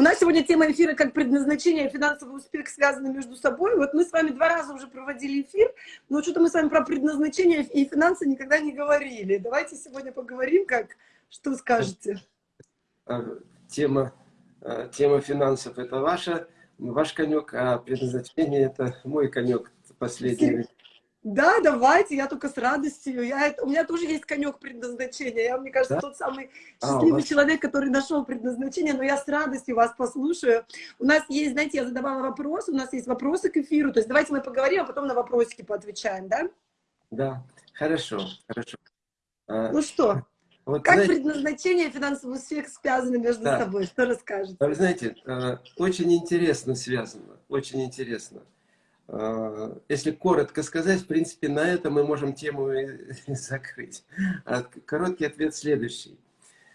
У нас сегодня тема эфира как предназначение и финансовый успех связаны между собой. Вот мы с вами два раза уже проводили эфир, но что-то мы с вами про предназначение и финансы никогда не говорили. Давайте сегодня поговорим, как, что скажете? А, тема, а, тема финансов – это ваша, ваш конек, а предназначение – это мой конек последний. Да, давайте, я только с радостью. Я, у меня тоже есть конек предназначения. Я, мне кажется, да? тот самый а, счастливый а, вас... человек, который нашел предназначение, но я с радостью вас послушаю. У нас есть, знаете, я задавала вопрос, у нас есть вопросы к эфиру, то есть давайте мы поговорим, а потом на вопросики поотвечаем, да? Да, хорошо, хорошо. А, ну что, вот, как знаете, предназначение и финансовый успех связаны между да. собой? Что расскажете? Вы знаете, э, очень интересно связано, очень интересно. А, если коротко сказать, в принципе, на этом мы можем тему закрыть. А короткий ответ следующий.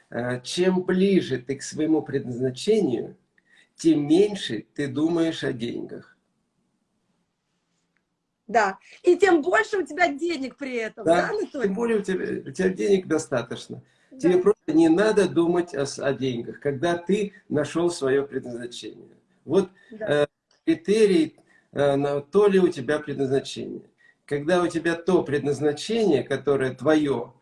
А, чем ближе ты к своему предназначению, тем меньше ты думаешь о деньгах. Да, и тем больше у тебя денег при этом, да, да Тем более у тебя, у тебя денег достаточно. Да. Тебе просто не надо думать о, о деньгах, когда ты нашел свое предназначение. Вот да. э, критерий Э, то ли у тебя предназначение. Когда у тебя то предназначение, которое твое,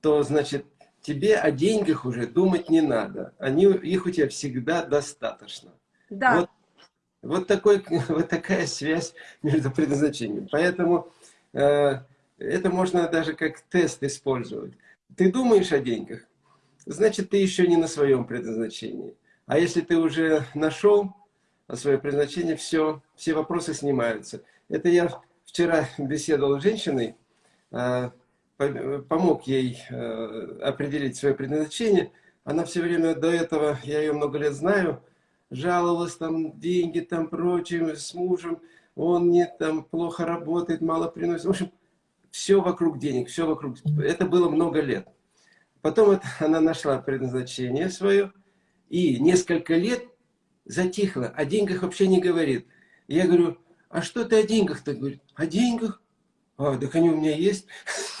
то, значит, тебе о деньгах уже думать не надо. Они, их у тебя всегда достаточно. Да. Вот, вот, такой, вот такая связь между предназначением. Поэтому э, это можно даже как тест использовать. Ты думаешь о деньгах, значит, ты еще не на своем предназначении. А если ты уже нашел свое предназначение, все, все вопросы снимаются. Это я вчера беседовал с женщиной, а, помог ей э, определить свое предназначение. Она все время до этого, я ее много лет знаю, жаловалась там деньги, там прочим, с мужем, он не там плохо работает, мало приносит. В общем, все вокруг денег, все вокруг. Это было много лет. Потом это, она нашла предназначение свое, и несколько лет затихла, о деньгах вообще не говорит. Я говорю, а что ты о деньгах-то? Говорит, о деньгах? А, так они у меня есть.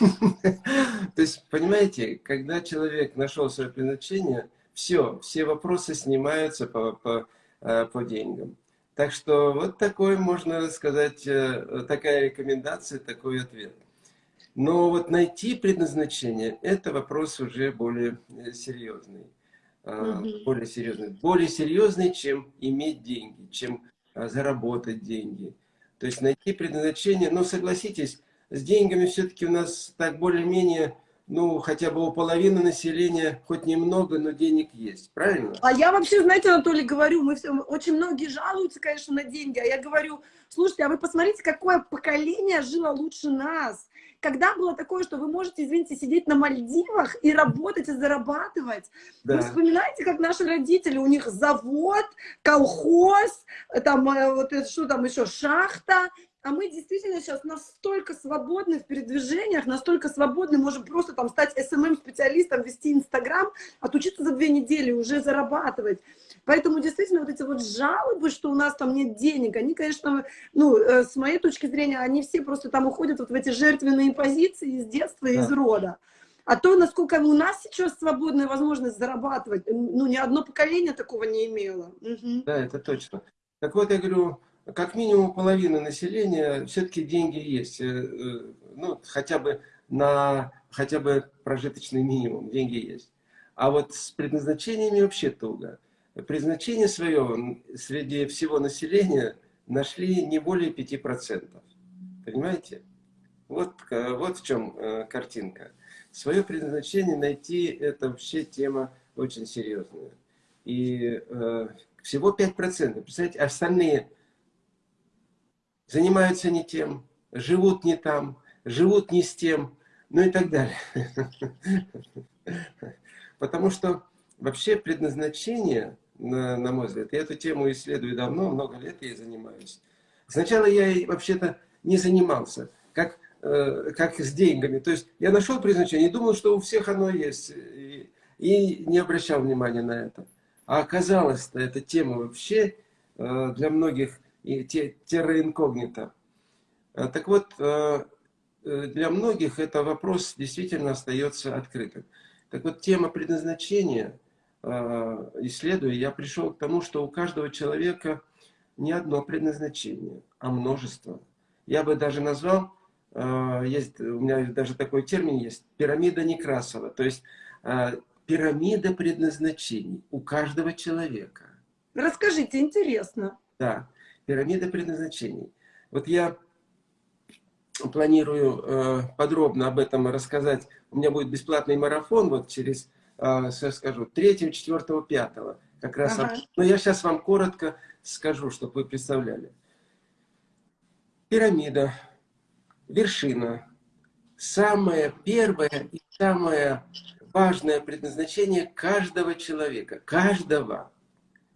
То есть, понимаете, когда человек нашел свое предназначение, все, все вопросы снимаются по, по, э, по деньгам. Так что вот такой, можно сказать, э, такая рекомендация, такой ответ. Но вот найти предназначение, это вопрос уже более э, серьезный угу. более серьезный. Более серьезный, чем иметь деньги, чем а, заработать деньги. То есть найти предназначение. Но согласитесь, с деньгами все-таки у нас так более-менее, ну, хотя бы у половины населения, хоть немного, но денег есть. Правильно? А я вообще, знаете, Анатолий, говорю, мы все, очень многие жалуются, конечно, на деньги. А я говорю, слушайте, а вы посмотрите, какое поколение жило лучше нас когда было такое, что вы можете, извините, сидеть на Мальдивах и работать, и зарабатывать? Да. Вы вспоминаете, как наши родители, у них завод, колхоз, там, э, вот что там еще, шахта, а мы действительно сейчас настолько свободны в передвижениях, настолько свободны, можем просто там стать SMM-специалистом, вести Инстаграм, отучиться за две недели, уже зарабатывать. Поэтому действительно вот эти вот жалобы, что у нас там нет денег, они, конечно, ну, э, с моей точки зрения, они все просто там уходят вот в эти жертвенные позиции из детства, да. из рода. А то, насколько у нас сейчас свободная возможность зарабатывать, ну, ни одно поколение такого не имело. Угу. Да, это точно. Так вот, я говорю, как минимум половина населения все-таки деньги есть. Э, э, ну, хотя бы на хотя бы прожиточный минимум деньги есть. А вот с предназначениями вообще туго. Предназначение свое среди всего населения нашли не более 5%. Понимаете? Вот, э, вот в чем картинка. Свое предназначение найти, это вообще тема очень серьезная. И э, всего 5%. Представляете, остальные занимаются не тем, живут не там, живут не с тем, ну и так далее. Потому что вообще предназначение, на, на мой взгляд, я эту тему исследую давно, много лет я занимаюсь. Сначала я вообще-то не занимался, как, э, как с деньгами. То есть я нашел предназначение думал, что у всех оно есть, и, и не обращал внимания на это. А оказалось-то эта тема вообще э, для многих и терра инкогнито. А, так вот, э, э, для многих это вопрос действительно остается открытым. Так вот, тема предназначения, исследуя, я пришел к тому, что у каждого человека не одно предназначение, а множество. Я бы даже назвал, э, есть, у меня даже такой термин есть, пирамида Некрасова. То есть э, пирамида предназначений у каждого человека. Расскажите, интересно. Да, пирамида предназначений. Вот я планирую э, подробно об этом рассказать. У меня будет бесплатный марафон вот через, э, скажу, 3, 4, 5. Как раз. Ага. Но я сейчас вам коротко скажу, чтобы вы представляли. Пирамида, вершина. Самое первое и самое важное предназначение каждого человека. Каждого.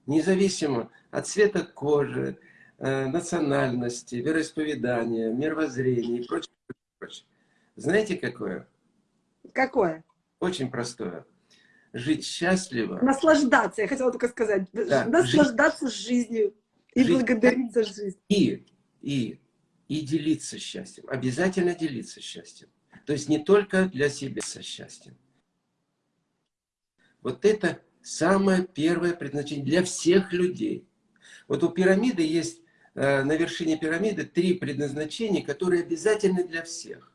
Независимо от цвета кожи, Э, национальности, вероисповедания, мировоззрения и прочее, прочее. Знаете, какое? Какое? Очень простое. Жить счастливо. Наслаждаться, я хотела только сказать. Да, Наслаждаться жить, жизнью и жить, благодарить за жизнь. И, и, и делиться счастьем. Обязательно делиться счастьем. То есть не только для себя со счастьем. Вот это самое первое предназначение для всех людей. Вот у пирамиды есть Э, на вершине пирамиды три предназначения, которые обязательны для всех.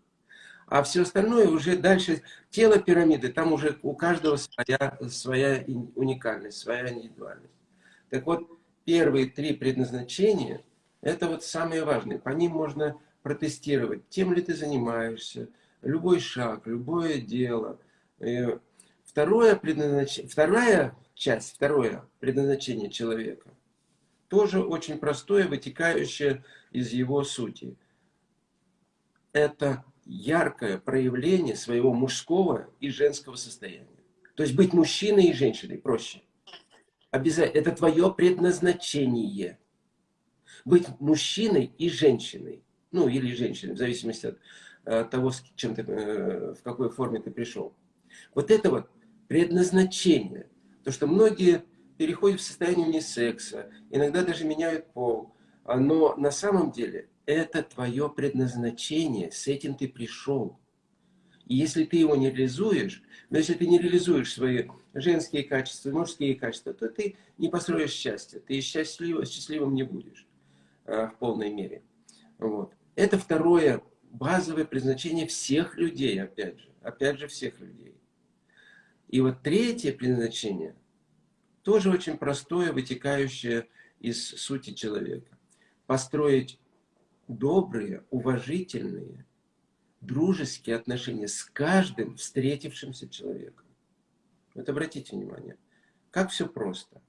А все остальное уже дальше, тело пирамиды, там уже у каждого своя, своя уникальность, своя индивидуальность. Так вот, первые три предназначения, это вот самые важные. По ним можно протестировать, тем ли ты занимаешься, любой шаг, любое дело. Второе предназнач... Вторая часть, второе предназначение человека тоже очень простое, вытекающее из его сути. Это яркое проявление своего мужского и женского состояния. То есть быть мужчиной и женщиной проще. Обязательно. Это твое предназначение. Быть мужчиной и женщиной. Ну, или женщиной, в зависимости от э, того, с чем ты, э, в какой форме ты пришел. Вот это вот предназначение. То, что многие переходят в состояние унисекса, иногда даже меняют пол. Но на самом деле это твое предназначение, с этим ты пришел. И если ты его не реализуешь, но если ты не реализуешь свои женские качества, мужские качества, то ты не построишь счастье, ты счастлив, счастливым не будешь а, в полной мере. Вот. Это второе базовое предназначение всех людей, опять же, опять же всех людей. И вот третье предназначение – тоже очень простое, вытекающее из сути человека. Построить добрые, уважительные, дружеские отношения с каждым встретившимся человеком. Вот обратите внимание, как все просто.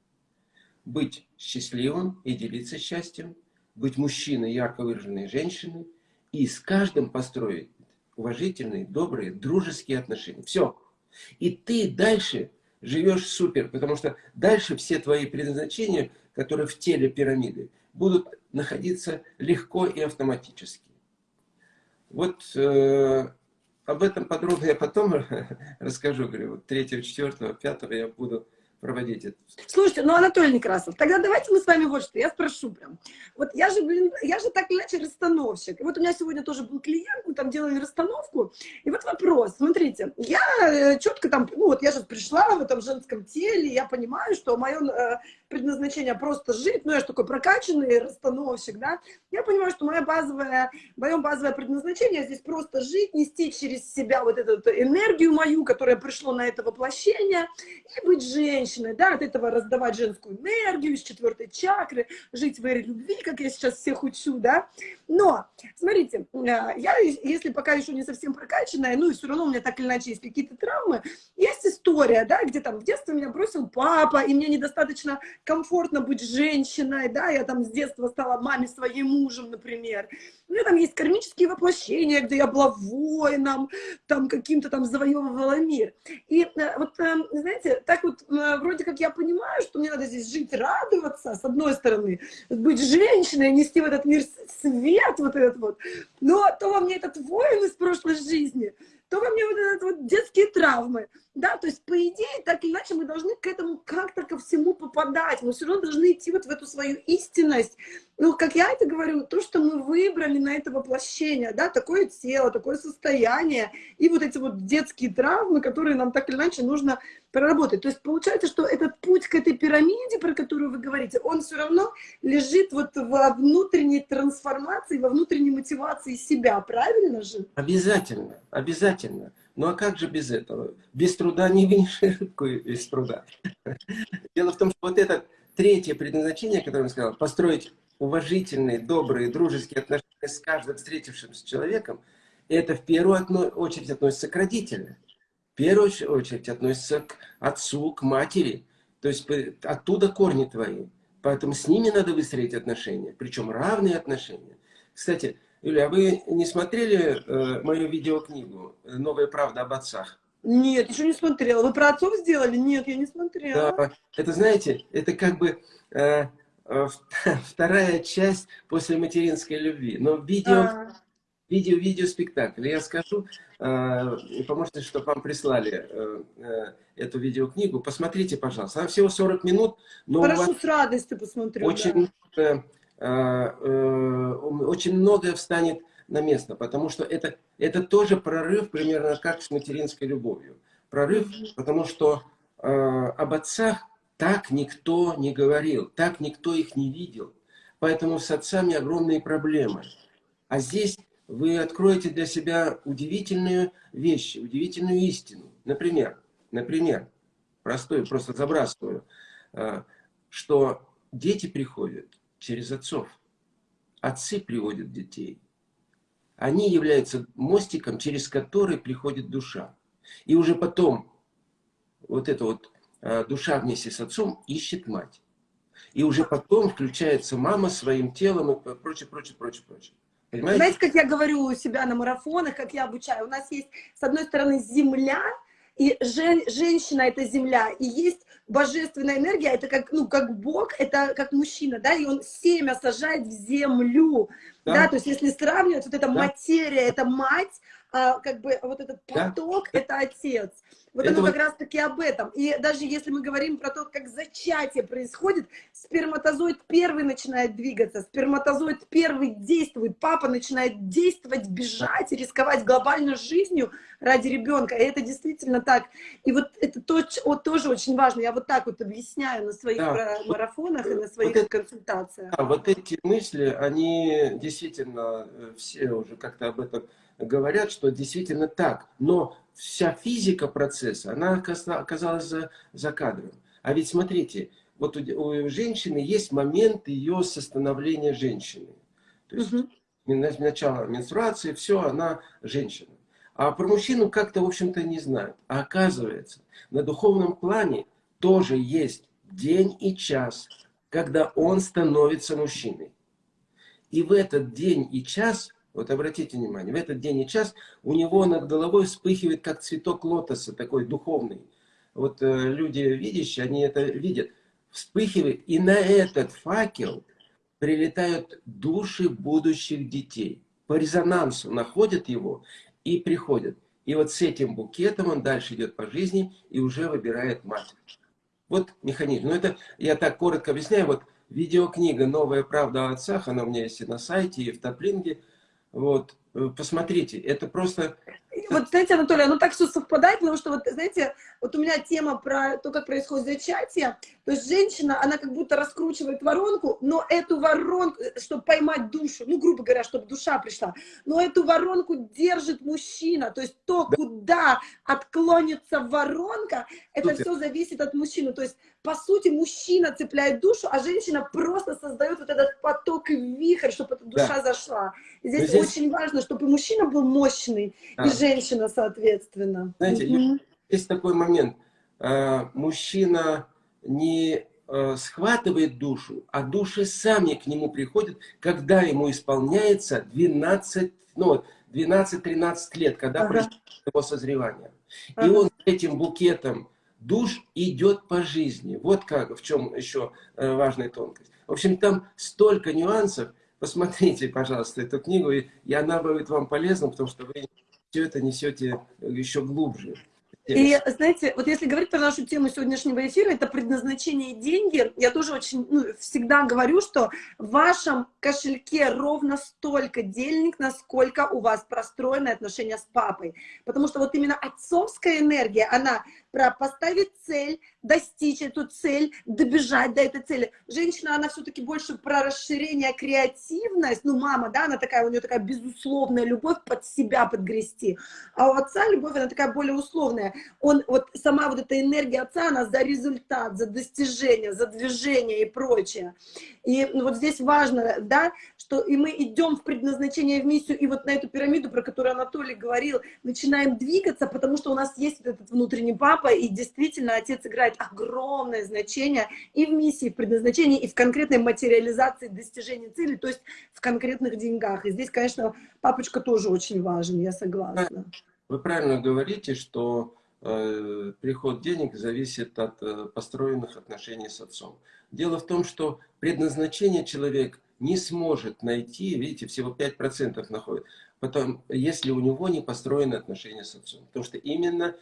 Быть счастливым и делиться счастьем, быть мужчиной, ярко выраженной женщиной, и с каждым построить уважительные, добрые, дружеские отношения. Все. И ты дальше живешь супер, потому что дальше все твои предназначения, которые в теле пирамиды, будут находиться легко и автоматически. Вот э, об этом подробно я потом расскажу, говорю, вот 3, 4, 5 я буду проводить это. Слушайте, ну, Анатолий Некрасов, тогда давайте мы с вами вот что, я спрошу прям. Вот я же, блин, я же так или иначе расстановщик. И вот у меня сегодня тоже был клиент, мы там делали расстановку. И вот вопрос, смотрите, я э, четко там, ну, вот я сейчас пришла в этом женском теле, я понимаю, что мое э, предназначение просто жить, ну, я же такой прокачанный расстановщик, да, я понимаю, что моя базовая, мое базовое предназначение здесь просто жить, нести через себя вот эту энергию мою, которая пришла на это воплощение, и быть женщиной, да, от этого раздавать женскую энергию из четвертой чакры, жить в эре любви, как я сейчас всех учу, да, но, смотрите, э, я, если пока еще не совсем прокачанная, ну, и все равно у меня так или иначе есть какие-то травмы, есть история, да, где там в детстве меня бросил папа, и мне недостаточно комфортно быть женщиной, да, я там с детства стала маме своей мужем, например. У меня там есть кармические воплощения, где я была воином, там каким-то там завоевывала мир. И э, вот, э, знаете, так вот э, вроде как я понимаю, что мне надо здесь жить, радоваться, с одной стороны, быть женщиной, нести в этот мир свет вот этот вот. Но то во мне этот воин из прошлой жизни, то во мне вот, этот вот детские травмы. Да, то есть, по идее, так или иначе, мы должны к этому как-то ко всему попадать. Мы все равно должны идти вот в эту свою истинность. Ну, как я это говорю, то, что мы выбрали на это воплощение, да, такое тело, такое состояние, и вот эти вот детские травмы, которые нам так или иначе нужно проработать. То есть получается, что этот путь к этой пирамиде, про которую вы говорите, он все равно лежит вот во внутренней трансформации, во внутренней мотивации себя, правильно же? Обязательно, обязательно. Ну а как же без этого? Без труда не видишь рыбку без труда. Дело в том, что вот это третье предназначение, которое я сказал, построить уважительные, добрые, дружеские отношения с каждым встретившимся человеком, это в первую очередь относится к родителям. В первую очередь относится к отцу, к матери. То есть оттуда корни твои. Поэтому с ними надо выстроить отношения, причем равные отношения. Кстати, Юля, а вы не смотрели э, мою видеокнигу «Новая правда об отцах»? Нет, еще не смотрела. Вы про отцов сделали? Нет, я не смотрела. Да, это, знаете, это как бы э, э, вторая часть после материнской любви. Но видео, а. видео, видео спектакль. Я скажу, э, поможете, чтобы вам прислали э, э, эту видеокнигу. Посмотрите, пожалуйста. Она всего 40 минут. Но Хорошо, с радостью посмотрю. Очень да. Э, э, очень многое встанет на место, потому что это, это тоже прорыв примерно как с материнской любовью. Прорыв, потому что э, об отцах так никто не говорил, так никто их не видел. Поэтому с отцами огромные проблемы. А здесь вы откроете для себя удивительные вещи, удивительную истину. Например, например, простой, просто забрасываю, что дети приходят через отцов. Отцы приводят детей. Они являются мостиком, через который приходит душа. И уже потом вот эта вот а, душа вместе с отцом ищет мать. И уже потом включается мама своим телом и прочее, прочее, прочее, прочее. Понимаете? Знаете, как я говорю у себя на марафонах, как я обучаю? У нас есть, с одной стороны, земля, и жен, женщина — это земля, и есть божественная энергия, это как, ну, как Бог, это как мужчина, да, и он семя сажает в землю, да, да то есть если сравнивать, вот эта да. материя, это мать, а, как бы вот этот поток, да. это отец. Вот это оно вот... как раз-таки об этом. И даже если мы говорим про то, как зачатие происходит, сперматозоид первый начинает двигаться, сперматозоид первый действует, папа начинает действовать, бежать и рисковать глобальной жизнью ради ребенка. И это действительно так. И вот это то, вот тоже очень важно. Я вот так вот объясняю на своих да. марафонах и на своих вот консультациях. Да, вот эти мысли, они действительно э, все уже как-то об этом говорят, что действительно так. Но вся физика процесса, она оказалась за, за кадром. А ведь смотрите, вот у, у женщины есть момент ее состановления женщины. То есть угу. начало менструации, все, она женщина. А про мужчину как-то, в общем-то, не знают. А оказывается, на духовном плане тоже есть день и час, когда он становится мужчиной. И в этот день и час вот обратите внимание, в этот день и час у него над головой вспыхивает, как цветок лотоса, такой духовный. Вот э, люди видящие, они это видят. Вспыхивает, и на этот факел прилетают души будущих детей. По резонансу находят его и приходят. И вот с этим букетом он дальше идет по жизни и уже выбирает мать. Вот механизм. Ну это я так коротко объясняю. Вот видеокнига «Новая правда о отцах», она у меня есть и на сайте, и в Топлинге. Вот, посмотрите, это просто... Вот, знаете, Анатолий, оно так все совпадает, потому что, вот, знаете, вот у меня тема про то, как происходит зачатие, то есть женщина, она как будто раскручивает воронку, но эту воронку, э, чтобы поймать душу, ну, грубо говоря, чтобы душа пришла, но эту воронку держит мужчина, то есть то, да. куда отклонится воронка, это Супер. все зависит от мужчины, то есть по сути, мужчина цепляет душу, а женщина просто создает вот этот поток и вихрь, чтобы эта душа да. зашла. Здесь, здесь очень важно, чтобы и мужчина был мощный, да. и женщина, соответственно. Знаете, угу. есть такой момент. А, мужчина не а, схватывает душу, а души сами к нему приходят, когда ему исполняется 12, ну, 12-13 лет, когда ага. происходит его созревание. Ага. И он этим букетом душ идет по жизни. Вот как, в чем еще э, важная тонкость. В общем, там столько нюансов. Посмотрите, пожалуйста, эту книгу, и она будет вам полезна, потому что вы все это несете еще глубже. И, знаете, вот если говорить про нашу тему сегодняшнего эфира, это предназначение и деньги, я тоже очень ну, всегда говорю, что в вашем кошельке ровно столько денег, насколько у вас простроены отношения с папой. Потому что вот именно отцовская энергия, она про поставить цель, достичь эту цель, добежать до этой цели. Женщина, она все-таки больше про расширение, креативность. Ну, мама, да, она такая, у нее такая безусловная любовь под себя подгрести. А у отца любовь, она такая более условная. Он, вот сама вот эта энергия отца, она за результат, за достижение, за движение и прочее. И вот здесь важно, да, что и мы идем в предназначение, в миссию, и вот на эту пирамиду, про которую Анатолий говорил, начинаем двигаться, потому что у нас есть вот этот внутренний папа, и действительно отец играет огромное значение и в миссии, и в предназначении, и в конкретной материализации достижения цели, то есть в конкретных деньгах. И здесь, конечно, папочка тоже очень важен, я согласна. Вы правильно говорите, что э, приход денег зависит от э, построенных отношений с отцом. Дело в том, что предназначение человек не сможет найти, видите, всего 5% находит, потом, если у него не построены отношения с отцом. Потому что именно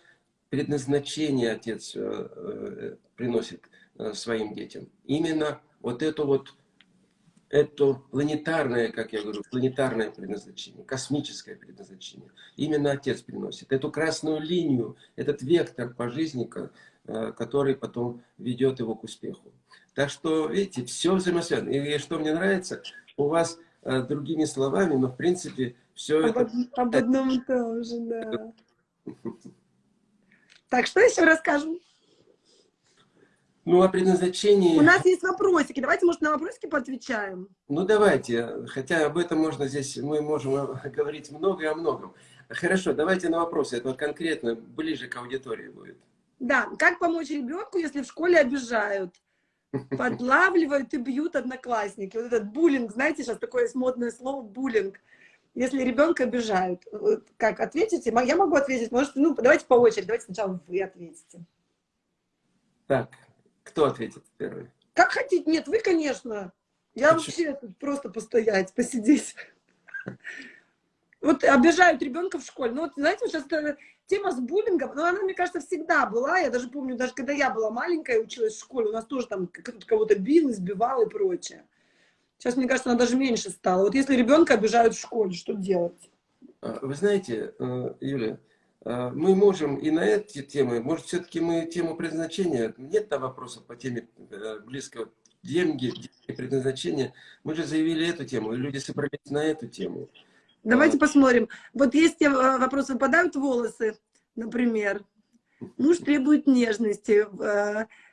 предназначение отец э, э, приносит э, своим детям. Именно вот это вот, это планетарное, как я говорю, планетарное предназначение, космическое предназначение. Именно отец приносит. Эту красную линию, этот вектор по жизни, который потом ведет его к успеху. Так что, видите, все взаимосвязано. И что мне нравится, у вас другими словами, но в принципе все об, это... Об одном и том же, да. Так, что еще расскажем? Ну, о предназначении... У нас есть вопросики. Давайте, может, на вопросики поотвечаем. Ну, давайте. Хотя об этом можно здесь, мы можем говорить много о многом. Хорошо, давайте на вопросы. Это конкретно ближе к аудитории будет. Да, как помочь ребенку, если в школе обижают? Подлавливают и бьют одноклассники. Вот этот буллинг, знаете, сейчас такое модное слово буллинг если ребенка обижают, как ответите? Я могу ответить, может, ну, давайте по очереди, давайте сначала вы ответите. Так, кто ответит первый? Как хотите, нет, вы, конечно. Я вообще тут просто постоять, посидеть. Вот обижают ребенка в школе. Ну, вот, знаете, вот сейчас тема с буллингом, ну, она, мне кажется, всегда была. Я даже помню, даже когда я была маленькая, училась в школе, у нас тоже там кто-то кого-то бил, избивал и прочее. Сейчас, мне кажется, она даже меньше стала. Вот если ребенка обижают в школе, что делать? А, вы знаете, э, Юля, э, мы можем и на эти темы, может, все-таки мы тему предназначения, нет там вопросов по теме э, близкого деньги, предназначения. Мы же заявили эту тему, и люди собрались на эту тему. Давайте а... посмотрим. Вот есть вопросы, выпадают волосы, например. Муж требует нежности,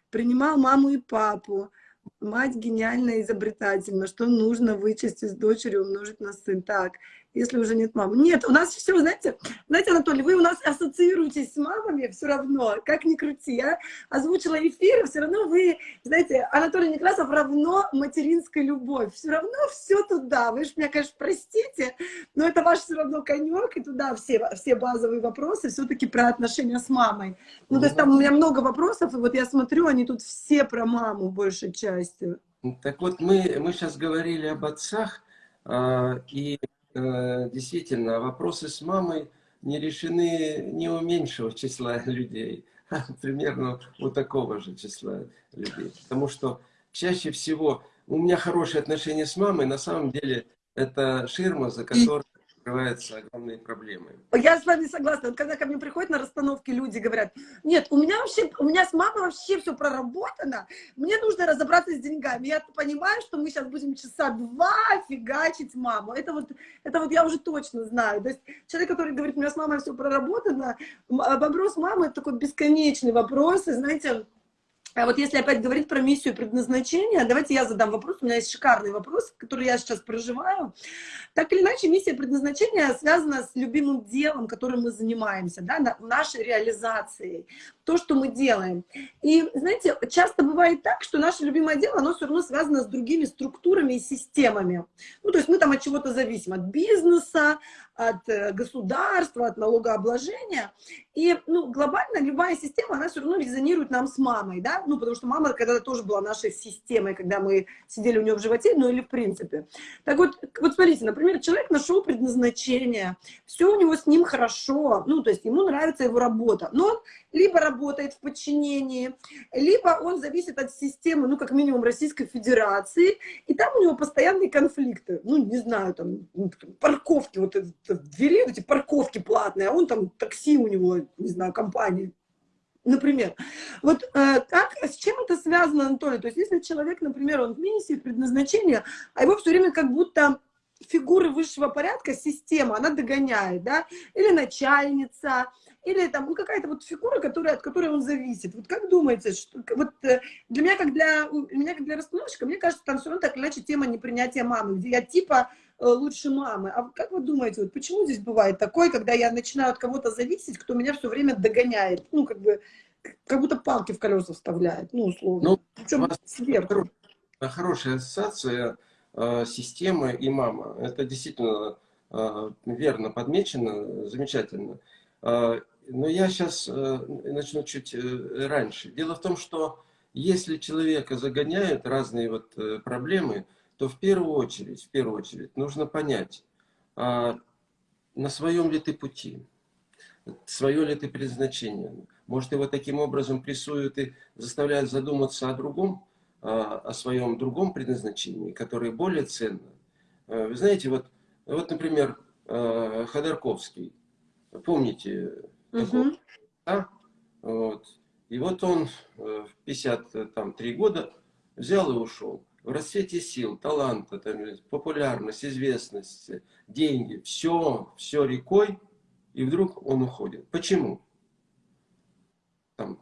принимал маму и папу. Мать гениально изобретательна, что нужно вычесть из дочери, умножить на сын. Так, если уже нет мамы. Нет, у нас все, знаете, знаете, Анатолий, вы у нас ассоциируетесь с мамами все равно, как ни крути. Я озвучила эфир, все равно вы, знаете, Анатолий Некрасов равно материнская любовь. Все равно все туда. Вы же меня, конечно, простите, но это ваш все равно конек, и туда все, все базовые вопросы все-таки про отношения с мамой. Ну, то есть там у меня много вопросов, и вот я смотрю, они тут все про маму большей частью. Так вот, мы, мы сейчас говорили об отцах, а, и действительно, вопросы с мамой не решены не у меньшего числа людей, а примерно у такого же числа людей. Потому что чаще всего у меня хорошие отношения с мамой, на самом деле это ширма, за которой открываются огромные проблемы. Я с вами согласна. Вот когда ко мне приходят на расстановки люди, говорят, нет, у меня вообще, у меня с мамой вообще все проработано, мне нужно разобраться с деньгами. Я понимаю, что мы сейчас будем часа два фигачить маму. Это вот, это вот я уже точно знаю. То есть человек, который говорит, у меня с мамой все проработано, вопрос мамы, это такой бесконечный вопрос, и знаете, а вот если опять говорить про миссию и предназначение, давайте я задам вопрос. У меня есть шикарный вопрос, который я сейчас проживаю. Так или иначе, миссия и предназначение связана с любимым делом, которым мы занимаемся, да, нашей реализацией, то, что мы делаем. И, знаете, часто бывает так, что наше любимое дело, оно все равно связано с другими структурами и системами. Ну, то есть мы там от чего-то зависим, от бизнеса, от э, государства, от налогообложения. И ну, глобально любая система, она все равно резонирует нам с мамой, да, ну, потому что мама когда-то тоже была нашей системой, когда мы сидели у нее в животе, ну, или в принципе. Так вот, вот смотрите, например, человек нашел предназначение, все у него с ним хорошо, ну, то есть ему нравится его работа, но он либо работает в подчинении, либо он зависит от системы, ну, как минимум, Российской Федерации, и там у него постоянные конфликты, ну, не знаю, там, ну, парковки, вот это, двери, эти парковки платные, а он там, такси у него, не знаю, компании, например. Вот э, как, с чем это связано, Анатолий? То есть если человек, например, он в миссии, предназначения, а его все время как будто фигуры высшего порядка, система, она догоняет, да, или начальница, или там ну, какая-то вот фигура, которая, от которой он зависит. Вот как думаете, что, вот э, для меня, как для, меня, как для расстановщика, мне кажется, там все равно так иначе тема непринятия мамы, где я типа Э, лучше мамы. А как вы думаете, вот почему здесь бывает такое, когда я начинаю от кого-то зависеть, кто меня все время догоняет, ну, как бы, как будто палки в колеса вставляет, ну, условно. Ну, Причем сверху. Хорошая ассоциация э, системы и мама. Это действительно э, верно подмечено, замечательно. Э, но я сейчас э, начну чуть э, раньше. Дело в том, что если человека загоняют разные вот э, проблемы, то в первую очередь, в первую очередь нужно понять, а на своем ли ты пути, свое ли ты предназначение. Может, его таким образом прессуют и заставляют задуматься о другом, а, о своем другом предназначении, которое более ценно. Вы знаете, вот, вот например, Ходорковский, помните, такого, угу. да? вот. и вот он в 53 года взял и ушел в расцвете сил, таланта, там, популярность, известность, деньги, все, все рекой, и вдруг он уходит. Почему? Там,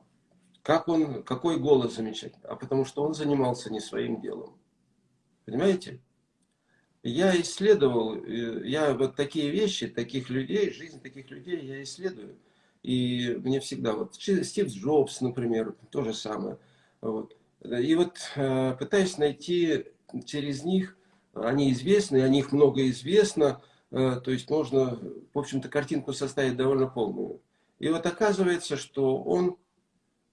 как он, какой голос замечательный? А потому что он занимался не своим делом. Понимаете? Я исследовал, э, я вот такие вещи, таких людей, жизнь таких людей я исследую. И мне всегда, вот Стив Джобс, например, то же самое. Вот. И вот э, пытаюсь найти через них, они известны, о них много известно, э, то есть можно, в общем-то, картинку составить довольно полную. И вот оказывается, что он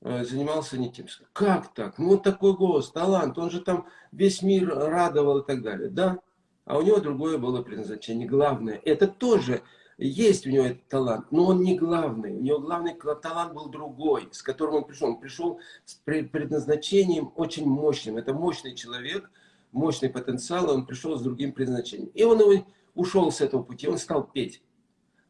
э, занимался не тем. Как так? Ну, вот такой голос, талант, он же там весь мир радовал и так далее. Да, а у него другое было предназначение. Главное, это тоже есть у него этот талант, но он не главный. У него главный талант был другой, с которым он пришел. Он пришел с предназначением очень мощным. Это мощный человек, мощный потенциал, он пришел с другим предназначением. И он ушел с этого пути, он стал петь.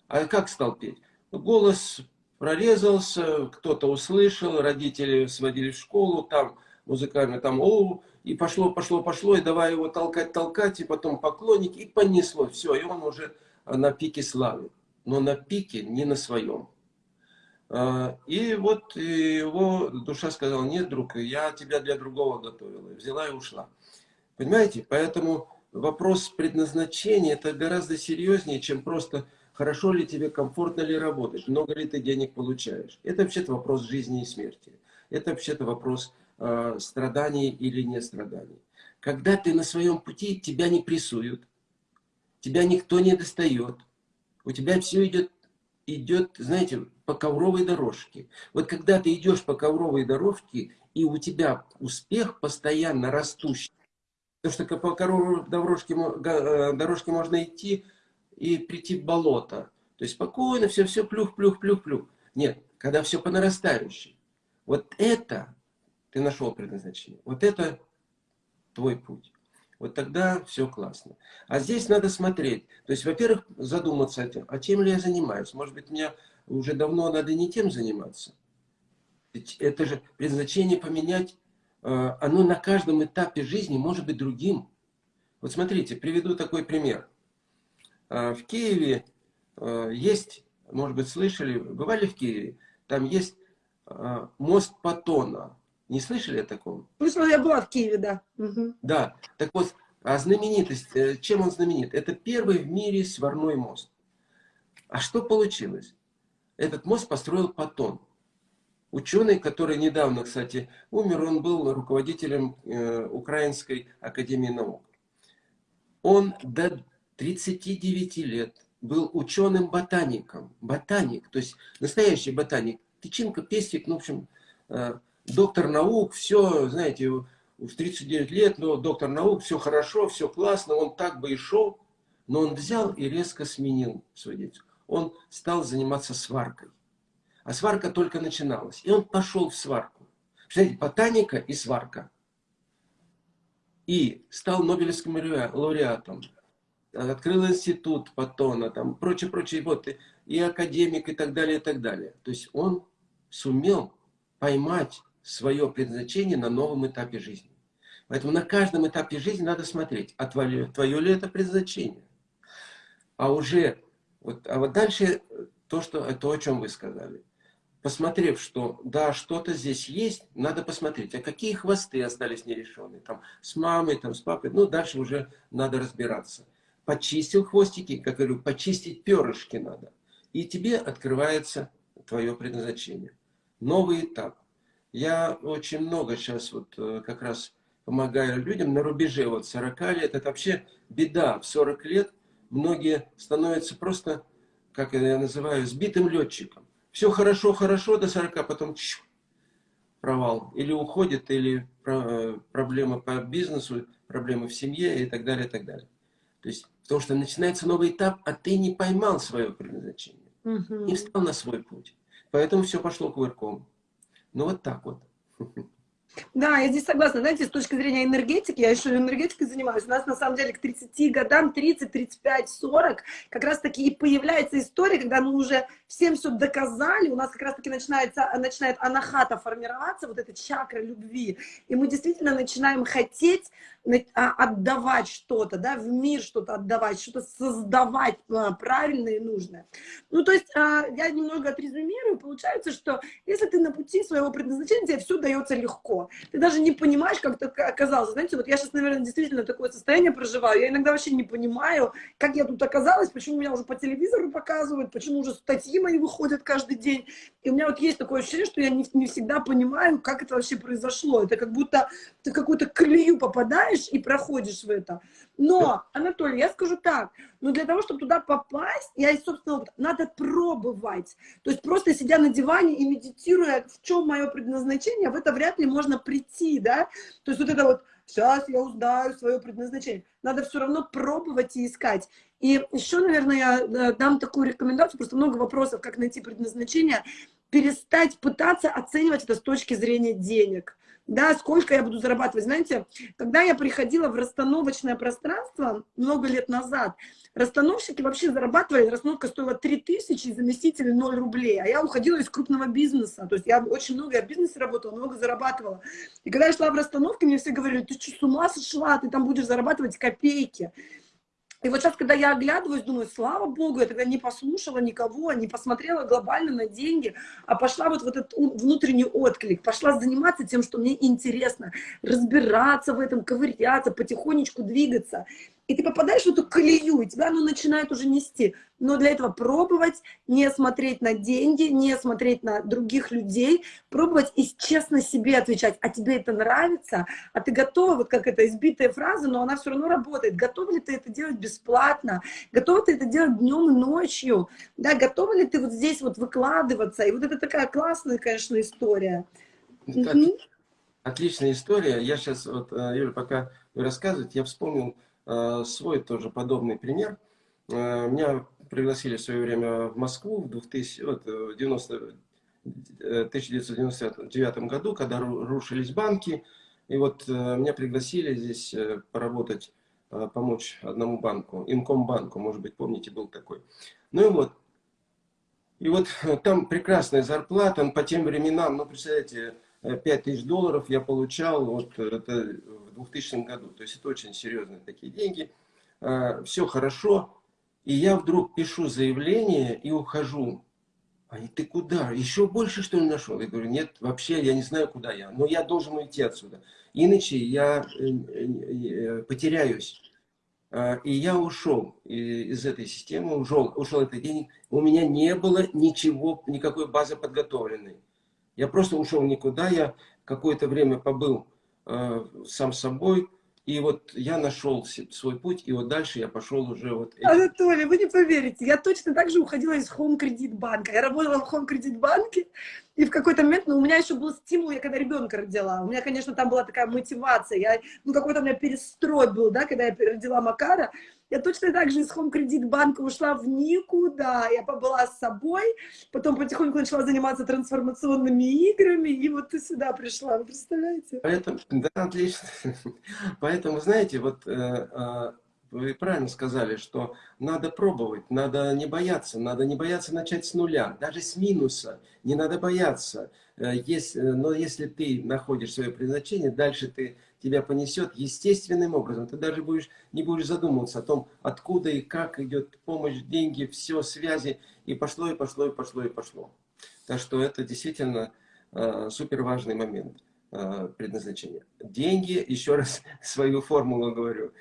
А как стал петь? Голос прорезался, кто-то услышал, родители сводили в школу, там музыкально, там, о, и пошло, пошло, пошло, и давай его толкать, толкать, и потом поклонники, и понесло, все, и он уже на пике славы, но на пике не на своем. А, и вот его душа сказала, нет, друг, я тебя для другого готовила. Взяла и ушла. Понимаете? Поэтому вопрос предназначения это гораздо серьезнее, чем просто хорошо ли тебе, комфортно ли работать, много ли ты денег получаешь. Это вообще-то вопрос жизни и смерти. Это вообще-то вопрос э, страданий или не страданий. Когда ты на своем пути, тебя не прессуют, тебя никто не достает. У тебя все идет, идет, знаете, по ковровой дорожке. Вот когда ты идешь по ковровой дорожке, и у тебя успех постоянно растущий, потому что по ковровой дорожке, э, дорожке можно идти и прийти в болото. То есть спокойно, все, все, плюх, плюх, плюх, плюх. Нет, когда все по нарастающей. Вот это ты нашел предназначение. Вот это твой путь вот тогда все классно. А здесь надо смотреть. То есть, во-первых, задуматься о тем, а чем ли я занимаюсь. Может быть, мне уже давно надо не тем заниматься. Ведь это же предназначение поменять, э, оно на каждом этапе жизни может быть другим. Вот смотрите, приведу такой пример. Э, в Киеве э, есть, может быть, слышали, бывали в Киеве, там есть мост Патона. Не слышали о таком? Слышала, я была в Киеве, да. Угу. Да, так вот, а знаменитость, э, чем он знаменит? Это первый в мире сварной мост. А что получилось? Этот мост построил Патон. Ученый, который недавно, кстати, умер, он был руководителем э, Украинской академии наук. Он до 39 лет был ученым-ботаником. Ботаник, то есть настоящий ботаник. Тычинка, пестик, ну, в общем, э, доктор наук, все, знаете, в 39 лет, но доктор наук, все хорошо, все классно, он так бы и шел, но он взял и резко сменил свою деятельность. Он стал заниматься сваркой. А сварка только начиналась. И он пошел в сварку. Представляете, ботаника и сварка. И стал Нобелевским лауреатом открыл институт Паттона, там, прочее, прочее, вот, и, и академик, и так далее, и так далее. То есть он сумел поймать свое предназначение на новом этапе жизни. Поэтому на каждом этапе жизни надо смотреть, а твое, твое ли это предназначение. А уже, вот, а вот дальше то, что, то, о чем вы сказали. Посмотрев, что да, что-то здесь есть, надо посмотреть, а какие хвосты остались нерешенные. Там, с мамой, там, с папой, ну дальше уже надо разбираться почистил хвостики, как говорю, почистить перышки надо. И тебе открывается твое предназначение. Новый этап. Я очень много сейчас вот э, как раз помогаю людям на рубеже вот 40 лет. Это вообще беда. В 40 лет многие становятся просто, как я называю, сбитым летчиком. Все хорошо, хорошо до 40, потом чш, провал. Или уходит, или э, проблемы по бизнесу, проблемы в семье и так далее, и так далее. То есть, потому что начинается новый этап, а ты не поймал свое предназначение. Угу. Не встал на свой путь. Поэтому все пошло кувырком. Ну вот так вот. Да, я здесь согласна. Знаете, с точки зрения энергетики, я еще энергетикой занимаюсь, у нас на самом деле к 30 годам, 30, 35, 40, как раз таки и появляется история, когда мы уже всем все доказали, у нас как раз таки начинается, начинает анахата формироваться, вот эта чакра любви, и мы действительно начинаем хотеть отдавать что-то, да, в мир что-то отдавать, что-то создавать а, правильное и нужное. Ну, то есть, а, я немного отрезюмирую, получается, что если ты на пути своего предназначения, тебе все дается легко. Ты даже не понимаешь, как так оказалось. Знаете, вот я сейчас, наверное, действительно такое состояние проживаю, я иногда вообще не понимаю, как я тут оказалась, почему меня уже по телевизору показывают, почему уже статьи мои выходят каждый день. И у меня вот есть такое ощущение, что я не, не всегда понимаю, как это вообще произошло. Это как будто ты какую-то колею попадаешь, знаешь и проходишь в это. Но, Анатолий, я скажу так, но для того, чтобы туда попасть, я, собственно, надо пробовать. То есть просто сидя на диване и медитируя, в чем мое предназначение, в это вряд ли можно прийти, да. То есть вот это вот, сейчас я узнаю свое предназначение. Надо все равно пробовать и искать. И еще, наверное, я э, дам такую рекомендацию, просто много вопросов, как найти предназначение, перестать пытаться оценивать это с точки зрения денег да, сколько я буду зарабатывать. Знаете, когда я приходила в расстановочное пространство много лет назад, расстановщики вообще зарабатывали, расстановка стоила 3000, заместители 0 рублей, а я уходила из крупного бизнеса, то есть я очень много, я в бизнесе работала, много зарабатывала. И когда я шла в расстановке, мне все говорили, ты что, с ума сошла, ты там будешь зарабатывать копейки. И вот сейчас, когда я оглядываюсь, думаю, слава богу, я тогда не послушала никого, не посмотрела глобально на деньги, а пошла вот в этот внутренний отклик, пошла заниматься тем, что мне интересно, разбираться в этом, ковыряться, потихонечку двигаться и ты попадаешь в эту колею, и тебя оно начинает уже нести. Но для этого пробовать, не смотреть на деньги, не смотреть на других людей, пробовать и честно себе отвечать, а тебе это нравится, а ты готова, вот как эта избитая фраза, но она все равно работает, готова ли ты это делать бесплатно, готова ты это делать днем и ночью, да, готова ли ты вот здесь вот выкладываться, и вот это такая классная, конечно, история. угу. Отличная история. Я сейчас, вот, э, Юля, пока вы рассказываете, я вспомнил, свой тоже подобный пример. Э, меня пригласили в свое время в Москву в 2000, вот, 90, 1999 году, когда рушились банки. И вот э, меня пригласили здесь поработать, помочь одному банку, Инкомбанку, может быть, помните, был такой. Ну и вот, и вот там прекрасная зарплата, по тем временам, ну, представляете, 5 тысяч долларов я получал, вот это 2000 году. То есть это очень серьезные такие деньги. А, Все хорошо. И я вдруг пишу заявление и ухожу. Они, ты куда? Еще больше, что ли, нашел? Я говорю, нет, вообще я не знаю, куда я. Но я должен уйти отсюда. Иначе я э, э, э, потеряюсь. А, и я ушел из этой системы, ушел, ушел от денег. У меня не было ничего, никакой базы подготовленной. Я просто ушел никуда. Я какое-то время побыл сам собой. И вот я нашел свой путь, и вот дальше я пошел уже вот... Этим. Анатолий, вы не поверите, я точно так же уходила из Home Credit банка. Я работала в Home Credit банке, и в какой-то момент, ну, у меня еще был стимул, я когда ребенка родила. У меня, конечно, там была такая мотивация. Я, ну, какой-то у меня перестрой был, да, когда я родила Макара. Я точно так же из Home Credit банка ушла в никуда. Я побыла с собой, потом потихоньку начала заниматься трансформационными играми, и вот ты сюда пришла, вы представляете? Поэтому, да, отлично. Поэтому, знаете, вот э, э, вы правильно сказали, что надо пробовать, надо не бояться, надо не бояться начать с нуля, даже с минуса, не надо бояться. Э, если, но если ты находишь свое предназначение, дальше ты тебя понесет естественным образом. Ты даже будешь, не будешь задумываться о том, откуда и как идет помощь, деньги, все, связи. И пошло, и пошло, и пошло, и пошло. Так что это действительно э, супер важный момент э, предназначения. Деньги, еще раз свою формулу говорю.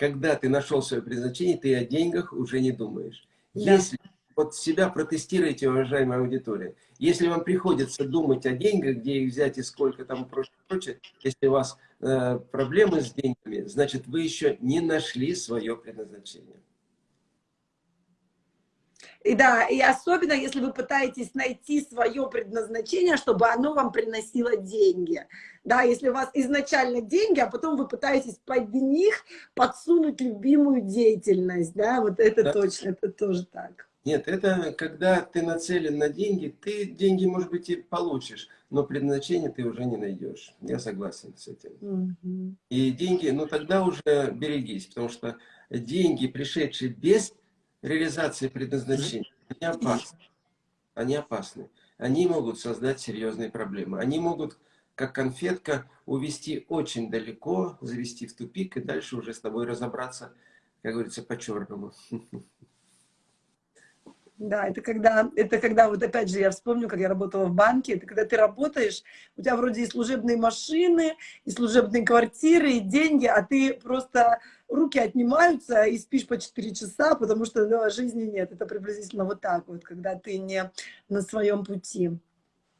Когда ты нашел свое предназначение, ты о деньгах уже не думаешь. Да. Если вот себя протестируйте, уважаемая аудитория. Если вам приходится думать о деньгах, где их взять и сколько там прочее, прочее если у вас э, проблемы с деньгами, значит, вы еще не нашли свое предназначение. И да, и особенно, если вы пытаетесь найти свое предназначение, чтобы оно вам приносило деньги. Да, если у вас изначально деньги, а потом вы пытаетесь под них подсунуть любимую деятельность, да, вот это да. точно, это тоже так. Нет, это когда ты нацелен на деньги, ты деньги, может быть, и получишь, но предназначение ты уже не найдешь. Я согласен с этим. Угу. И деньги, ну тогда уже берегись, потому что деньги, пришедшие без реализации предназначения, они опасны. Они опасны. Они могут создать серьезные проблемы. Они могут, как конфетка, увести очень далеко, завести в тупик и дальше уже с тобой разобраться, как говорится, по-черному. Да, это когда, это когда, вот опять же, я вспомню, как я работала в банке, это когда ты работаешь, у тебя вроде и служебные машины, и служебные квартиры, и деньги, а ты просто руки отнимаются и спишь по 4 часа, потому что ну, жизни нет. Это приблизительно вот так вот, когда ты не на своем пути.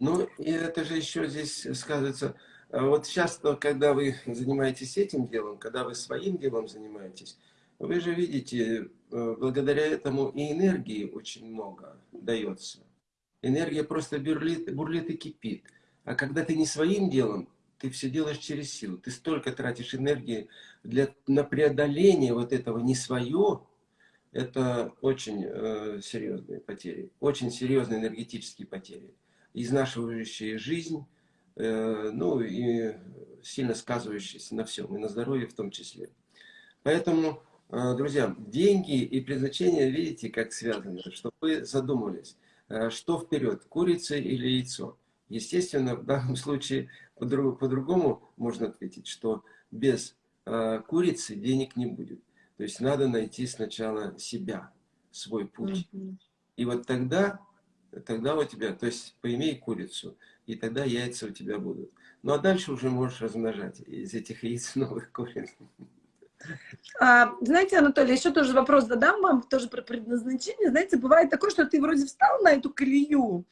Ну, и это же еще здесь сказывается, а вот сейчас, когда вы занимаетесь этим делом, когда вы своим делом занимаетесь, вы же видите, э, благодаря этому и энергии очень много дается. Энергия просто бурлит, бурлит и кипит. А когда ты не своим делом, ты все делаешь через силу. Ты столько тратишь энергии для, на преодоление вот этого не свое. Это очень э, серьезные потери. Очень серьезные энергетические потери. Изнашивающие жизнь, э, ну и сильно сказывающиеся на всем, и на здоровье в том числе. Поэтому Э, друзья, деньги и предназначение, видите, как связаны, чтобы вы задумались, э, что вперед, курица или яйцо. Естественно, в данном случае по-другому по можно ответить, что без курицы денег не будет. То есть надо найти сначала себя, свой путь. И вот тогда, тогда у тебя, то есть поимей курицу, и тогда яйца у тебя будут. Ну а дальше уже можешь размножать из этих яиц новых куриц. А, знаете, Анатолий, еще тоже вопрос задам вам, тоже про предназначение. Знаете, бывает такое, что ты вроде встал на эту колею,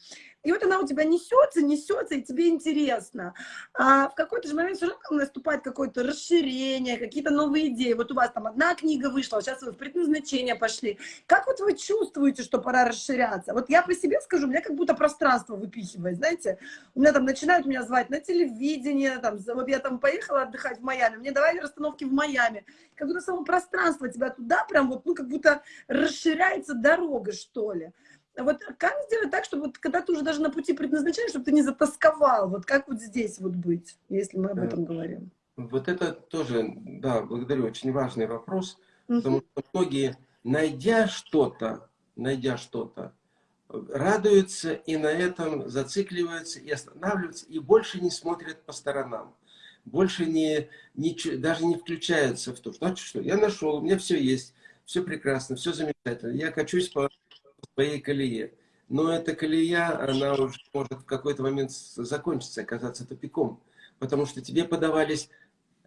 и вот она у тебя несется, несется, и тебе интересно. А в какой-то же момент там наступает какое-то расширение, какие-то новые идеи. Вот у вас там одна книга вышла, сейчас вы в предназначение пошли. Как вот вы чувствуете, что пора расширяться? Вот я по себе скажу, у меня как будто пространство выпихивает, знаете. У меня там начинают меня звать на телевидение, там, вот я там поехала отдыхать в Майами, мне давали расстановки в Майами. Как будто само пространство тебя туда прям вот, ну, как будто расширяется дорога, что ли. Вот как сделать так, чтобы вот, когда ты уже даже на пути предназначения, чтобы ты не затасковал? Вот как вот здесь вот быть, если мы об этом говорим? Вот это тоже, да, благодарю, очень важный вопрос, потому что многие, найдя что-то, найдя что-то, радуются и на этом зацикливаются и останавливаются, и больше не смотрят по сторонам. Больше не, не, даже не включаются в то, что, что я нашел, у меня все есть, все прекрасно, все замечательно, я качусь по своей колее. Но эта колея, она уже может в какой-то момент закончиться, оказаться тупиком. Потому что тебе подавались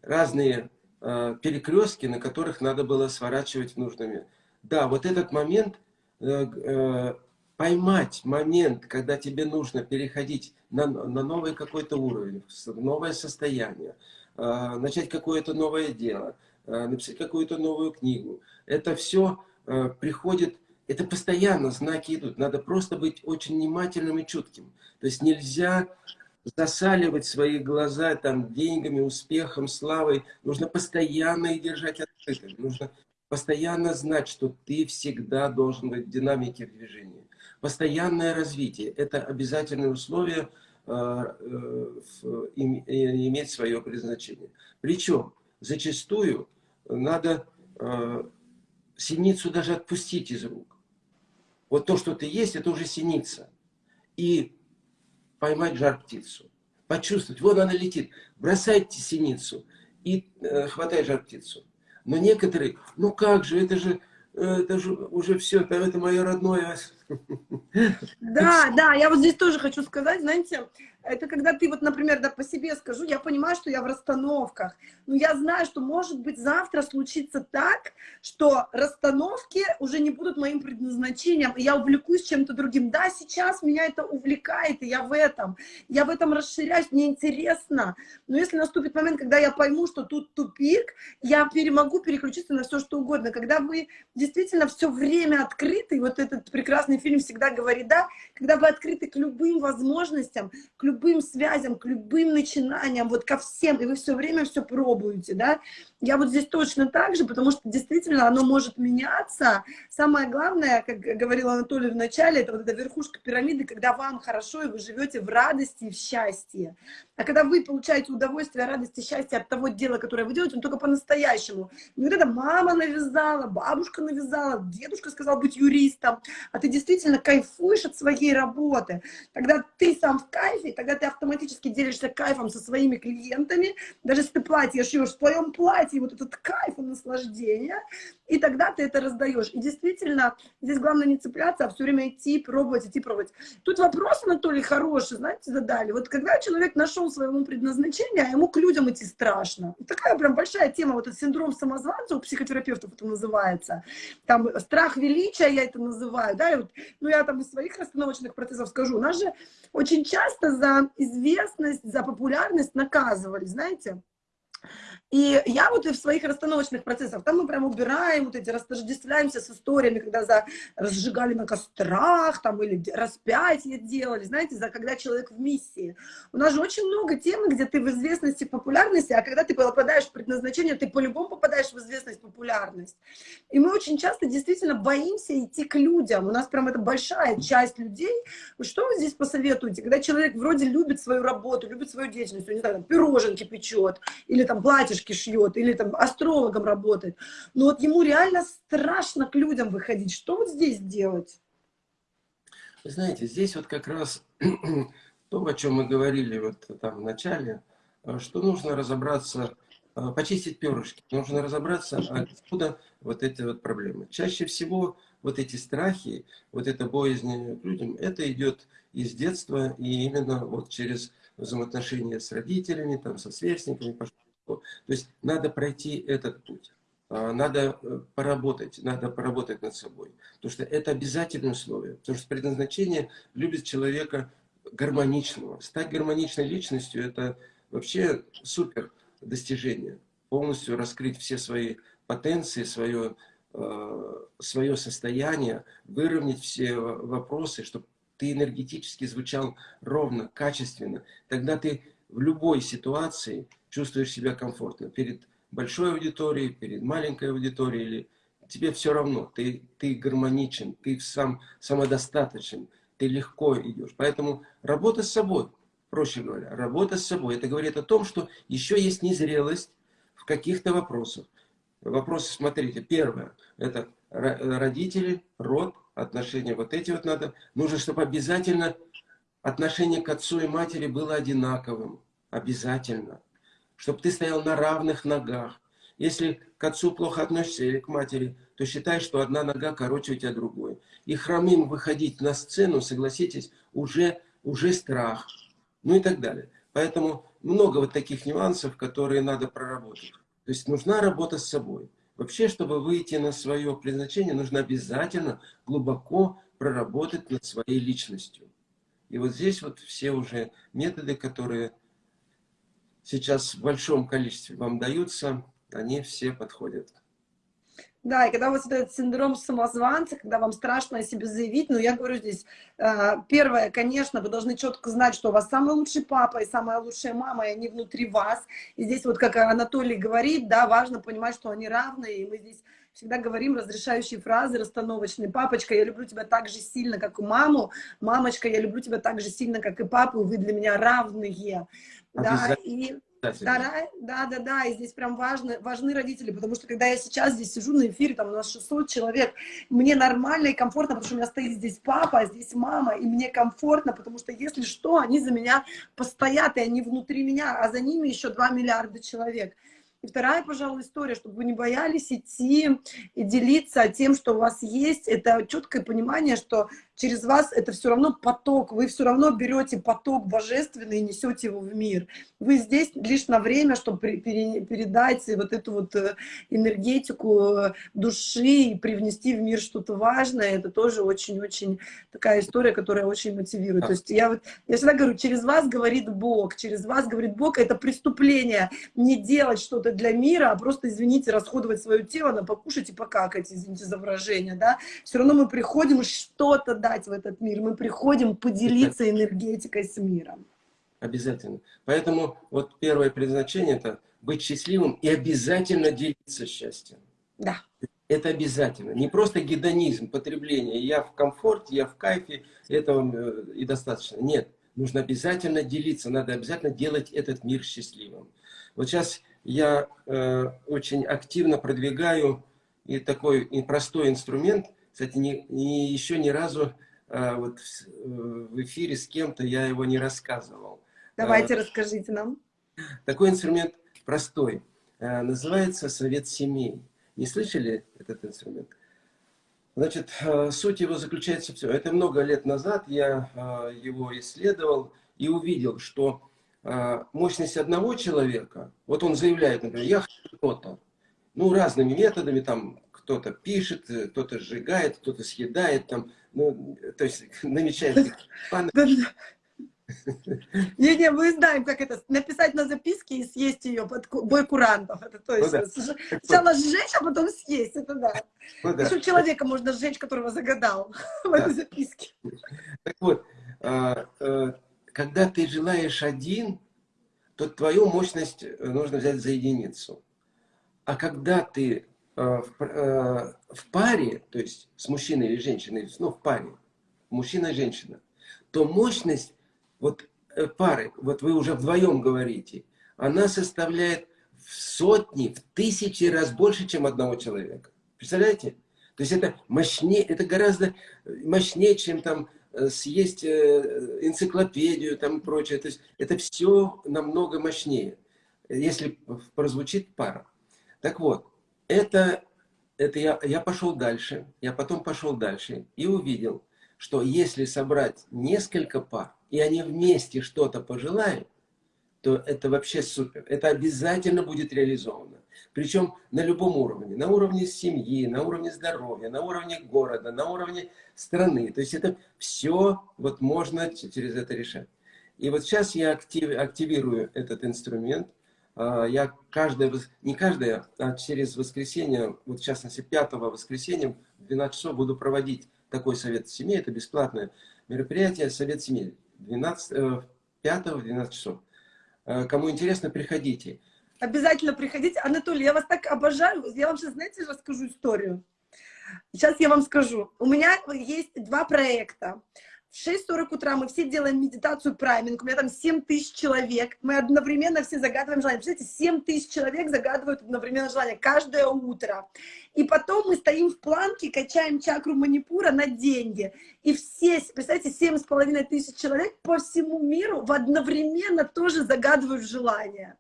разные э, перекрестки, на которых надо было сворачивать в нужными. Да, вот этот момент, э, э, поймать момент, когда тебе нужно переходить на, на новый какой-то уровень, в новое состояние, а, начать какое-то новое дело, а, написать какую-то новую книгу. Это все а, приходит, это постоянно знаки идут. Надо просто быть очень внимательным и чутким. То есть нельзя засаливать свои глаза там деньгами, успехом, славой. Нужно постоянно их держать открытыми. Нужно постоянно знать, что ты всегда должен быть в динамике в движении. Постоянное развитие – это обязательное условие э, э, иметь свое предназначение. Причем зачастую надо э, синицу даже отпустить из рук. Вот то, что ты есть, это уже синица. И поймать жар-птицу. Почувствовать, вот она летит. Бросайте синицу и э, хватай жар-птицу. Но некоторые, ну как же, это же, э, это же уже все, это мое родное. Да, да, я вот здесь тоже хочу сказать, знаете, это когда ты вот, например, да, по себе скажу, я понимаю, что я в расстановках, но я знаю, что может быть завтра случится так, что расстановки уже не будут моим предназначением, и я увлекусь чем-то другим. Да, сейчас меня это увлекает, и я в этом, я в этом расширяюсь, мне интересно, но если наступит момент, когда я пойму, что тут тупик, я могу переключиться на все, что угодно. Когда вы действительно все время открыты, вот этот прекрасный фильм всегда говорит, да, когда вы открыты к любым возможностям, к любым связям, к любым начинаниям, вот ко всем, и вы все время все пробуете, да. Я вот здесь точно так же, потому что действительно оно может меняться. Самое главное, как говорил Анатолий в начале, это вот эта верхушка пирамиды, когда вам хорошо, и вы живете в радости и в счастье. А когда вы получаете удовольствие, радость и счастье от того дела, которое вы делаете, он только по-настоящему. Не вот это мама навязала, бабушка навязала, дедушка сказал быть юристом, а ты действительно кайфуешь от своей работы. Когда ты сам в кайфе, тогда ты автоматически делишься кайфом со своими клиентами, даже если ты платье шьешь в твоем платье, вот этот кайф и наслаждение, и тогда ты это раздаешь. И действительно, здесь главное не цепляться, а все время идти, пробовать, идти, пробовать. Тут вопрос, Анатолий, хороший, знаете, задали. Вот когда человек нашел своему предназначение, а ему к людям идти страшно. Такая прям большая тема, вот этот синдром самозванца у психотерапевтов это называется. Там страх величия, я это называю, да, и вот, ну я там из своих расстановочных процессов скажу. У нас же очень часто за известность, за популярность наказывали, знаете. И я вот и в своих расстановочных процессах, там мы прям убираем вот эти, растождествляемся с историями, когда за разжигали на кострах, там, или распятие делали, знаете, за когда человек в миссии. У нас же очень много тем, где ты в известности, популярности, а когда ты попадаешь в предназначение, ты по-любому попадаешь в известность, популярность. И мы очень часто действительно боимся идти к людям. У нас прям это большая часть людей. Что вы здесь посоветуете? Когда человек вроде любит свою работу, любит свою деятельность, не знаю, там, пироженки печет, или там платьишки шьет, или там астрологом работает. Но вот ему реально страшно к людям выходить. Что вот здесь делать? Вы знаете, здесь вот как раз то, о чем мы говорили вот там в начале, э, что нужно разобраться, э, почистить перышки, нужно разобраться, откуда вот эти вот проблемы. Чаще всего вот эти страхи, вот это боязнь к людям, это идет из детства и именно вот через взаимоотношения с родителями, там, со сверстниками, то есть надо пройти этот путь. А, надо э, поработать, надо поработать над собой. Потому что это обязательное условие. Потому что предназначение любит человека гармоничного. Стать гармоничной личностью – это вообще супер достижение. Полностью раскрыть все свои потенции, свое, э, свое состояние, выровнять все вопросы, чтобы ты энергетически звучал ровно, качественно. Тогда ты в любой ситуации чувствуешь себя комфортно. Перед большой аудиторией, перед маленькой аудиторией, или тебе все равно, ты, ты гармоничен, ты сам самодостаточен, ты легко идешь. Поэтому работа с собой, проще говоря, работа с собой, это говорит о том, что еще есть незрелость в каких-то вопросах. Вопросы, смотрите, первое, это родители, род, отношения, вот эти вот надо, нужно, чтобы обязательно отношение к отцу и матери было одинаковым. Обязательно. Чтобы ты стоял на равных ногах. Если к отцу плохо относишься или к матери, то считай, что одна нога короче у тебя другой. И хромым выходить на сцену, согласитесь, уже, уже страх. Ну и так далее. Поэтому много вот таких нюансов, которые надо проработать. То есть нужна работа с собой. Вообще, чтобы выйти на свое предназначение, нужно обязательно глубоко проработать над своей личностью. И вот здесь вот все уже методы, которые сейчас в большом количестве вам даются, они все подходят. Да, и когда у вас этот синдром самозванца, когда вам страшно о себе заявить, ну, я говорю здесь, э, первое, конечно, вы должны четко знать, что у вас самый лучший папа и самая лучшая мама, и они внутри вас. И здесь вот, как Анатолий говорит, да, важно понимать, что они равные, и мы здесь всегда говорим разрешающие фразы расстановочные. Папочка, я люблю тебя так же сильно, как и маму. Мамочка, я люблю тебя так же сильно, как и папу. Вы для меня равные. Да, и да, да, да, да, и здесь прям важны, важны родители, потому что когда я сейчас здесь сижу на эфире, там у нас 600 человек, мне нормально и комфортно, потому что у меня стоит здесь папа, а здесь мама, и мне комфортно, потому что если что, они за меня постоят, и они внутри меня, а за ними еще 2 миллиарда человек. И вторая, пожалуй, история, чтобы вы не боялись идти и делиться тем, что у вас есть, это четкое понимание, что через вас это все равно поток, вы все равно берете поток божественный и несете его в мир. Вы здесь лишь на время, чтобы передать вот эту вот э, энергетику э, души и привнести в мир что-то важное. Это тоже очень-очень такая история, которая очень мотивирует. То есть я, вот, я всегда говорю, через вас говорит Бог, через вас говорит Бог, это преступление не делать что-то для мира, а просто, извините, расходовать свое тело на покушать и покакать, извините за выражение, да. Все равно мы приходим что-то дать в этот мир, мы приходим поделиться энергетикой с миром. Обязательно. Поэтому вот первое предназначение это быть счастливым и обязательно делиться счастьем. Да. Это обязательно. Не просто гедонизм, потребление. Я в комфорте, я в кайфе, этого э, и достаточно. Нет. Нужно обязательно делиться, надо обязательно делать этот мир счастливым. Вот сейчас я э, очень активно продвигаю и такой и простой инструмент – кстати, не, не, еще ни разу а, вот в, эфире с кем-то я его не рассказывал. Давайте, а, расскажите нам. Такой инструмент простой. А, называется «Совет семей». Не слышали этот инструмент? Значит, суть его заключается в все. Это много лет назад я его исследовал и увидел, что мощность одного человека, вот он заявляет, например, я хочу то-то, ну, разными методами, там, кто-то пишет, э, кто-то сжигает, кто-то съедает, там, ну, то есть намечает Не-не, мы знаем, как это, написать на записке и съесть ее под бой курантов. Это то есть, ну, да. сначала сжечь, а потом съесть, это да. Ну, да. Еще человека можно сжечь, которого загадал да. в этой записке. Так вот, а, а, когда ты желаешь один, то твою мощность э, нужно взять за единицу. А когда ты Э, в, э, в паре, то есть с мужчиной или женщиной, ну, в паре, мужчина и женщина, то мощность вот э, пары, вот вы уже вдвоем говорите, она составляет в сотни, в тысячи раз больше, чем одного человека. Представляете? То есть это мощнее, это гораздо мощнее, чем там съесть энциклопедию там и прочее. То есть это все намного мощнее, если прозвучит пара. Так вот, это, это я, я пошел дальше, я потом пошел дальше и увидел, что если собрать несколько пар, и они вместе что-то пожелают, то это вообще супер. Это обязательно будет реализовано. Причем на любом уровне. На уровне семьи, на уровне здоровья, на уровне города, на уровне страны. То есть это все вот можно через это решать. И вот сейчас я актив, активирую этот инструмент – я каждое, не каждое, а через воскресенье, вот в частности 5 воскресенья в 12 часов буду проводить такой совет семьи. Это бесплатное мероприятие, совет семьи. 12, 5 в 12 часов. А, кому интересно, приходите. Обязательно приходите. Анатолий, я вас так обожаю. Я вам сейчас, знаете, расскажу историю. Сейчас я вам скажу. У меня есть два проекта. В 6.40 утра мы все делаем медитацию прайминг, у меня там 7 тысяч человек, мы одновременно все загадываем желание. Представляете, 7 тысяч человек загадывают одновременно желание каждое утро. И потом мы стоим в планке, качаем чакру манипура на деньги. И все, представляете, семь с половиной тысяч человек по всему миру в одновременно тоже загадывают желание.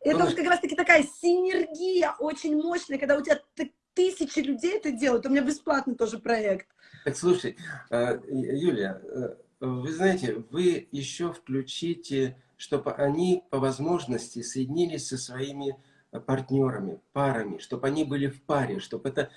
Это вот как раз-таки такая синергия очень мощная, когда у тебя тысячи людей это делают. У меня бесплатный тоже проект. Так, слушай, э, Юлия, э, вы знаете, вы еще включите, чтобы они по возможности соединились со своими партнерами, парами, чтобы они были в паре, чтобы это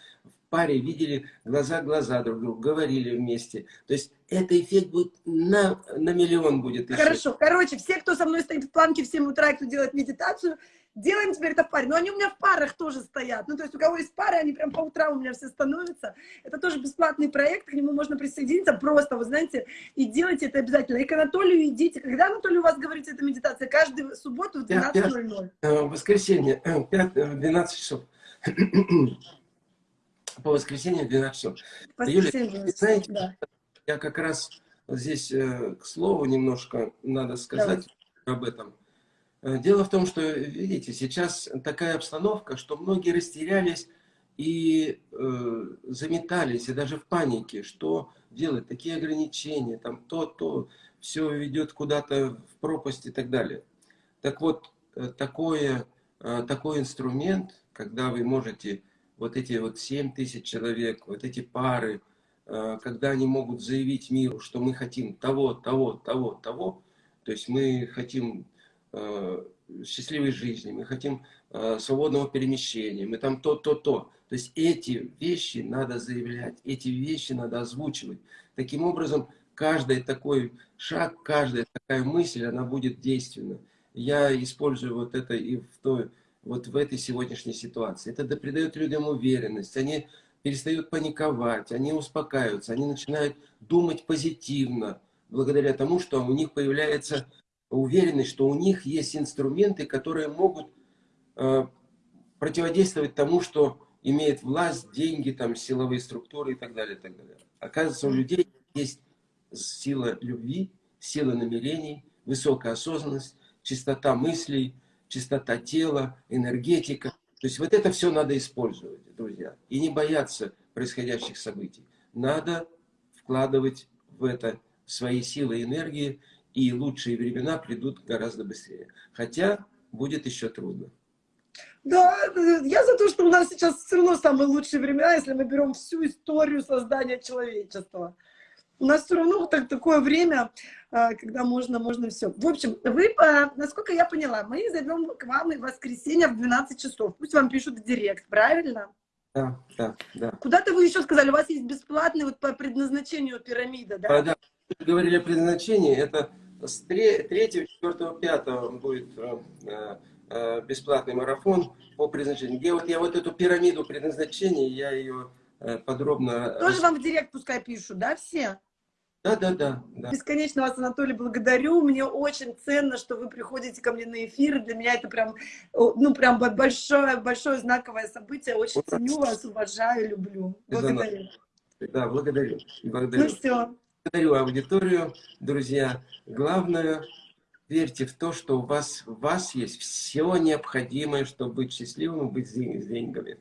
паре видели глаза-глаза друг другу, говорили вместе. То есть это эффект будет на, на миллион будет. Хорошо. Короче, все, кто со мной стоит в планке в 7 утра, кто делает медитацию, делаем теперь это в паре. Но они у меня в парах тоже стоят. Ну, то есть у кого есть пары, они прям по утрам у меня все становятся. Это тоже бесплатный проект, к нему можно присоединиться просто, вы знаете, и делайте это обязательно. И к Анатолию идите. Когда, Анатолий, у вас говорите, эта медитация? Каждую субботу в 12.00. Э, воскресенье, 5, э, 12 э, часов. По воскресенье в 12 часов. Юля, знаете, да. я как раз здесь, к слову, немножко надо сказать Давай. об этом. Э, дело в том, что, видите, сейчас такая обстановка, что многие растерялись и э, заметались, и даже в панике, что делать, такие ограничения, там то, то, все ведет куда-то в пропасть и так далее. Так вот, э, такое, э, такой инструмент, когда вы можете вот эти вот 7 тысяч человек, вот эти пары, э, когда они могут заявить миру, что мы хотим того, того, того, того, то есть мы хотим Э, счастливой жизни, мы хотим э, свободного перемещения, мы там то, то, то. То есть эти вещи надо заявлять, эти вещи надо озвучивать. Таким образом, каждый такой шаг, каждая такая мысль, она будет действенна. Я использую вот это и в той, вот в этой сегодняшней ситуации. Это придает людям уверенность, они перестают паниковать, они успокаиваются, они начинают думать позитивно, благодаря тому, что у них появляется уверенность, что у них есть инструменты, которые могут э, противодействовать тому, что имеет власть, деньги, там, силовые структуры и так далее. И так далее. Оказывается, у людей есть сила любви, сила намерений, высокая осознанность, чистота мыслей, чистота тела, энергетика. То есть вот это все надо использовать, друзья. И не бояться происходящих событий. Надо вкладывать в это свои силы и энергии, и лучшие времена придут гораздо быстрее. Хотя будет еще трудно. Да, я за то, что у нас сейчас все равно самые лучшие времена, если мы берем всю историю создания человечества. У нас все равно так, такое время, а, когда можно, можно все. В общем, вы, а, насколько я поняла, мы зайдем к вам в воскресенье в 12 часов. Пусть вам пишут в директ, правильно? Да, да, да. Куда-то вы еще сказали, у вас есть бесплатный вот по предназначению пирамида, да? Да, говорили о предназначении, это с 3, 4, 5 будет э, э, бесплатный марафон по предназначению. Где вот я вот эту пирамиду предназначения, я ее э, подробно... Тоже вам в директ пускай пишут, да, все? Да, да, да, да. Бесконечно вас, Анатолий, благодарю. Мне очень ценно, что вы приходите ко мне на эфир. Для меня это прям, ну, прям большое, большое знаковое событие. Очень ценю вас, уважаю, люблю. Благодарю. Да, благодарю. благодарю. Ну все. Благодарю аудиторию, друзья. Главное, верьте в то, что у вас, у вас есть все необходимое, чтобы быть счастливым и быть с деньгами.